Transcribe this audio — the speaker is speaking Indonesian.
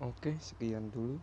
Oke, sekian dulu.